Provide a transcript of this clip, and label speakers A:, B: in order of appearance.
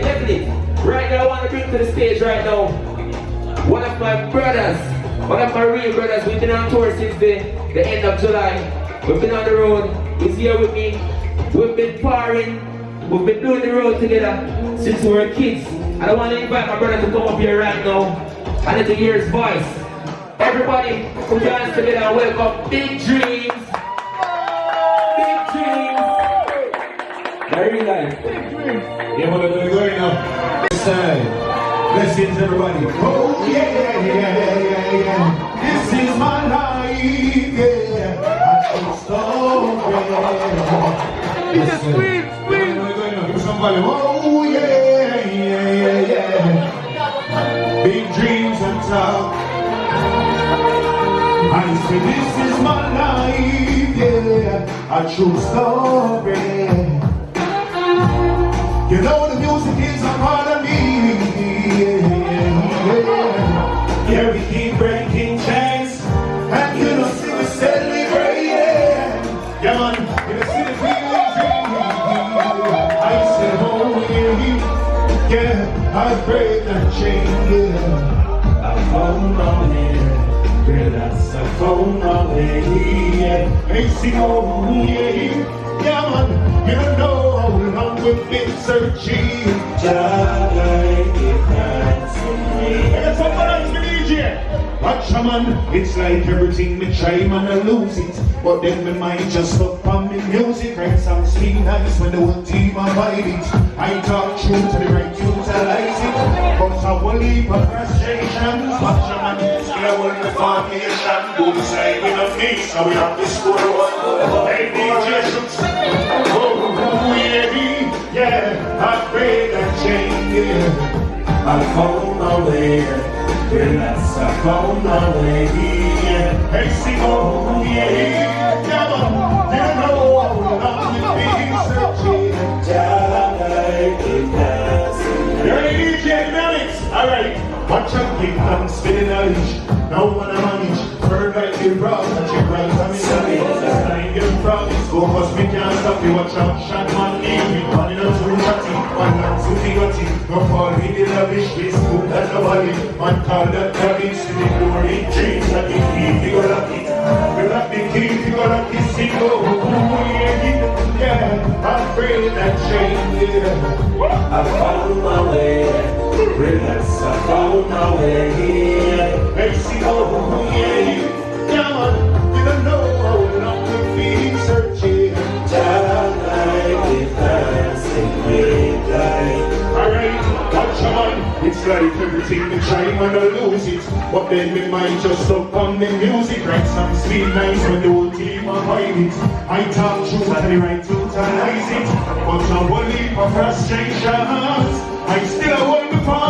A: definitely, definitely. Right now, I want to bring to the stage right now one of my brothers, one of my real brothers. We've been on tour since the, the end of July. We've been on the road. He's here with me. We've been partying. We've been doing the road together since we were kids. And I want to invite my brother to come up here right now and to hear his voice. Everybody, put your hands together and welcome Big Dreams. Big Dreams. Very nice.
B: Yeah, what are we going now? This. Blessings, everybody. Oh, yeah, yeah, yeah, yeah, yeah. This is my life, yeah. I feel so great.
C: It's a sweet, sweet.
B: Where are we? Give some volume. Oh, yeah, yeah, yeah, yeah. Big dreams on top. I say this is my life, yeah. A true story. You a part of me. Yeah, yeah. we keep breaking chains. And you know, see we celebrate. Yeah, man. You know, see the feeling. I say, oh yeah, yeah. I break that chain. Yeah, I found my way. Girl, that's a phone way. Yeah, hey, sing oh yeah, yeah man. Don't how long we've been searching. Just like it has in me. I got some balance for DJ. Watch a man, it's like everything me try, man, I lose it. But then my mind just up on me music. Write some sweet nights when the whole team avoid it. I talk true to the right utilize it. But I will leave a frustration. Watch a man, scale with the formation. Both side with a me, so we have to score one. Yeah. I found my way, yes, I found my way, yeah. Hey, sing, oh, yeah, yeah, man, you know we've been searching, just like it has. You're ready, DJ Melix? Alright, watch out, keep on spinning a leash. No one I manage, bird like the rock, touch your right, I'm in the. That's time you're go cause me can't stop you. Watch out, shot man, name me, running out to ratty, man, not to the gutty. No fall in the this good as a body. Man, call that garbage, see the glory, dreams, like the key, you got it. You got the key, you got the single, yeah, yeah. I pray that change, yeah.
A: I found my way. Relax, I found my way. Like
B: everything we try, man, I lose it. But then we might just up on the music. Write some sweet lines when the whole team avoid it. I talk truth and right to utilize it. But I will leave for frustrations. I still hold the formation.